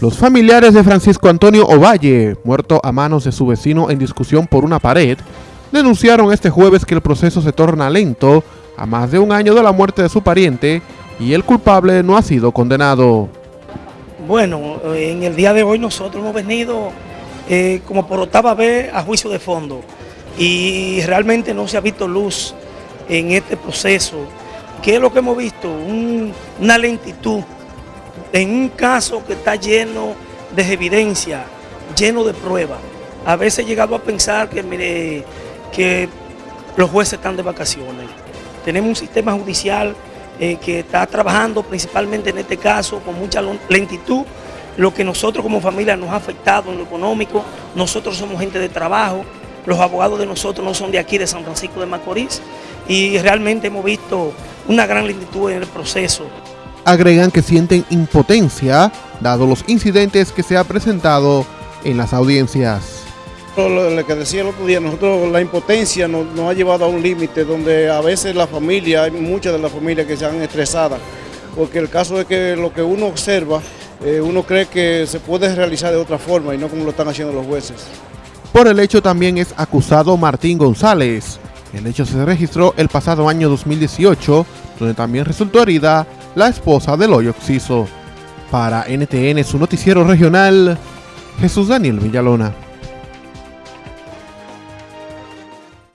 Los familiares de Francisco Antonio Ovalle, muerto a manos de su vecino en discusión por una pared, denunciaron este jueves que el proceso se torna lento a más de un año de la muerte de su pariente y el culpable no ha sido condenado. Bueno, en el día de hoy nosotros hemos venido eh, como por octava vez a juicio de fondo y realmente no se ha visto luz en este proceso. ¿Qué es lo que hemos visto? una lentitud en un caso que está lleno de evidencia, lleno de pruebas. A veces he llegado a pensar que, los jueces están de vacaciones. Tenemos un sistema judicial eh, que está trabajando principalmente en este caso con mucha lentitud, lo que nosotros como familia nos ha afectado en lo económico. Nosotros somos gente de trabajo, los abogados de nosotros no son de aquí, de San Francisco de Macorís, y realmente hemos visto una gran lentitud en el proceso agregan que sienten impotencia dado los incidentes que se ha presentado en las audiencias. Lo que decía el otro día, nosotros la impotencia nos, ha llevado a un límite donde a veces la familia, hay muchas de las familias que se han estresado, porque el caso es que lo que uno observa, eh, uno cree que se puede realizar de otra forma y no como lo están haciendo los jueces. Por el hecho también es acusado Martín González. El hecho se registró el pasado año 2018, donde también resultó herida la esposa del hoyo Oxiso. Para NTN, su noticiero regional, Jesús Daniel Villalona.